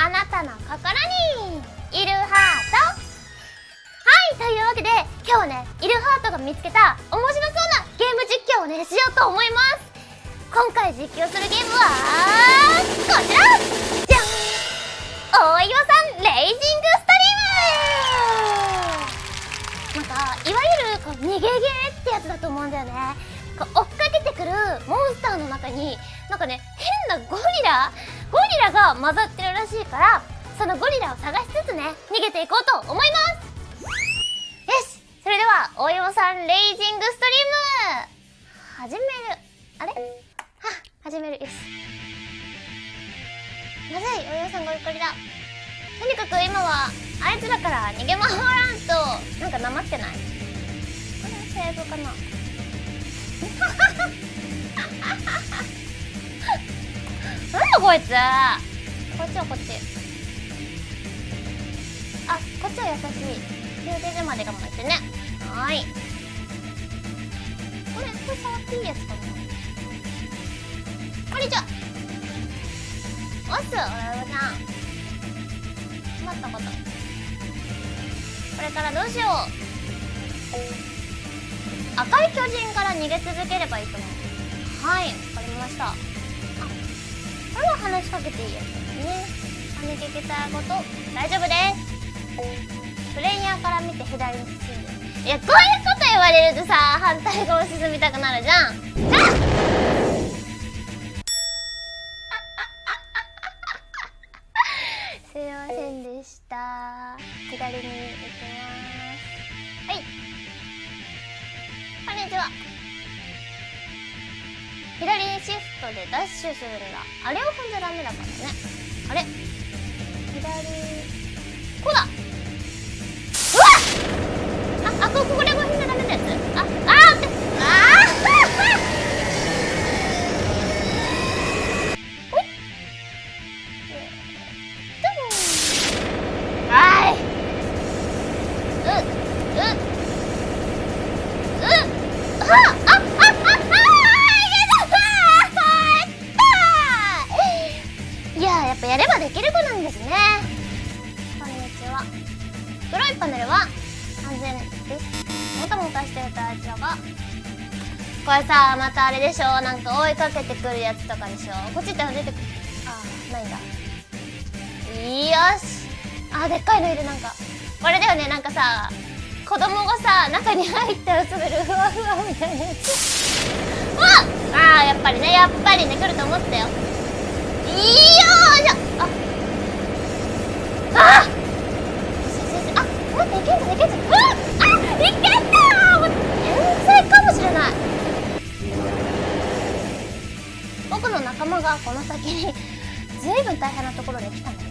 あなたの心にいるハート。はいというわけで今日はねいるハートが見つけた面白そうなゲーム実況をねしようと思います。今回実況するゲームはこちら。じゃん。大岩さんレイジングストリーム。なんかいわゆるこう逃げゲーってやつだと思うんだよね。こう追っかけてくるモンスターの中になんかね変なゴリラ？ゴリラが混ざってるしいからそのゴリラを探しつつね逃げていこうと思います。よしそれでは大山さんレイジングストリーム。始める。あれ？は始める。よし。まずい大山さんがお怒りだ？とにかく今はあいつらから逃げ回らんとなんかなまってない？これセーブかな？なんだこいつ？こっちはこっち。あこっちは優しい。両手でまで我慢してね。はい。これこれ触っていいやつかな。こんにちは。おっすおらおさん困ったこと。これからどうしよう。赤い巨人から逃げ続ければいいと思う。はいわかりました。話しかけていいやつですね。跳ねてきたこと大丈夫です。プレイヤーから見て左に進んでいやこういうこと言われるとさ反対側進みたくなるじゃん。あ左にシフトでダッシュするんだ。あれを踏んじゃダメだからね。あれ？左こうだ。うわっ！ああここれも踏んじゃダメなやつ？これさ、またあれでしょ？なんか追いかけてくるやつとかでしょ？こっちって出てくる。あー、ないんだ。よし。あでっかいのいるなんか。これだよね。なんかさ子供がさ中に入ったら滑るふわふわみたいなやつ。うわあーやっぱりね。やっぱりね。来ると思ったよ。いいよーしょ。あああ僕の仲間がこの先にずいぶん大変なところで来たんね。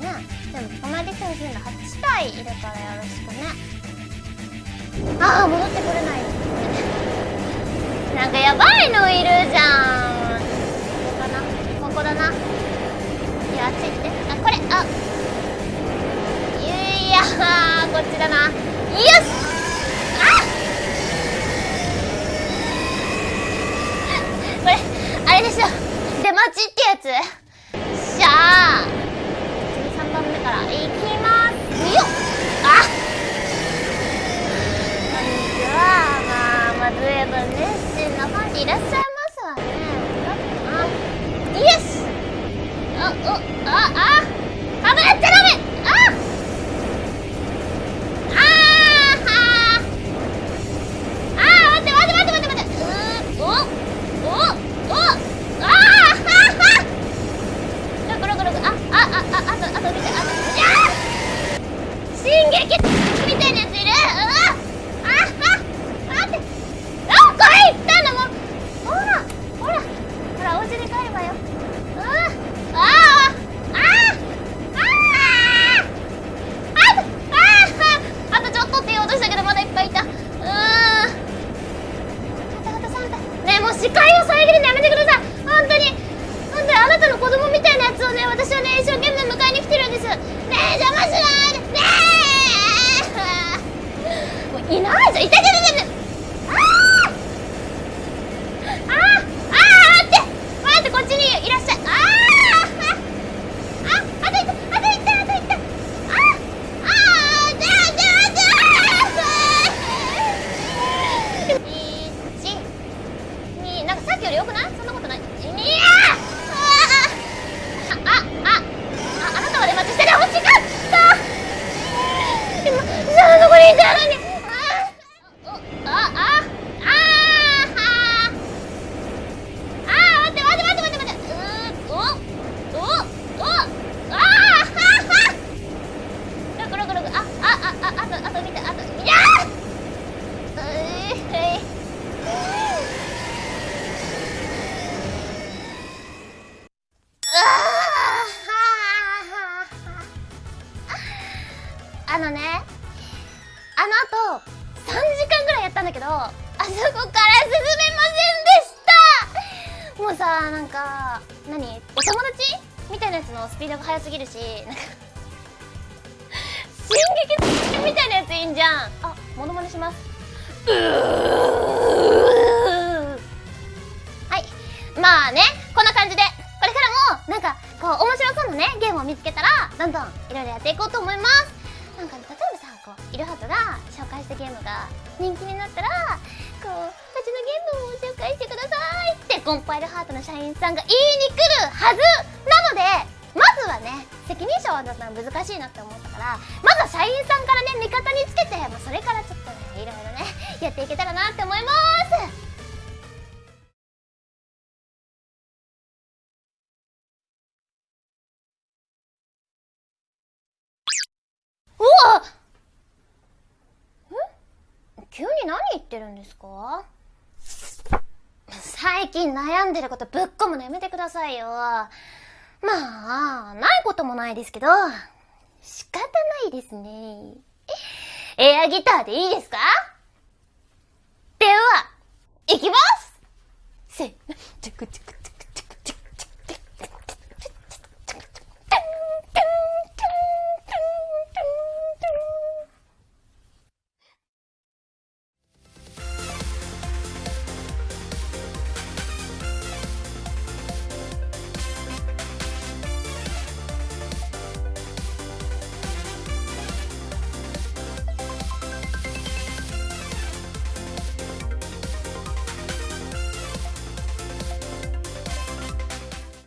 でも捕まえてきてほしいんだ8体いるからよろしくね。ああ戻ってこれない。なんかやばいのいるじゃん。ここかな。ここだな。いやあっち行って。あこれ。あ。いやこっちだな。よしあこれあれでしょ出待ちってやつ。しゃあ13番目からいきます。よっ。あ。こんにちは。まあまずいぶん熱心なファンいらっしゃい。げるのやめてください。本当に。本当にあなたの子供みたいなやつをね私はね一生懸命迎えに来てるんです。ねえ邪魔しないで。ねえ。もういないじゃんいあのねあの後3時間ぐらいやったんだけどあそこから進めませんでした。もうさなんか何お友達みたいなやつのスピードが速すぎるしなんか進撃みたいなやついいんじゃん。あモノマネします。はい。まあねこんな感じでこれからもなんかこう面白そうなねゲームを見つけたらどんどんいろいろやっていこうと思います。なんか、ね、例えばこういろはとが紹介したゲームが人気になったらこううちのゲームを紹介してくださいってコンパイルハートの社員さんが言いに来るはず。なのでまずはね責任者はだったら難しいなって思ったからまずは社員さんからね味方につけて、まあ、それからちょっとねいろいろねやっていけたらなって思います。言ってるんですか？最近悩んでることぶっ込むのやめてくださいよ。まあ、ないこともないですけど、仕方ないですね。エアギターでいいですか？では、いきますせ、チクチク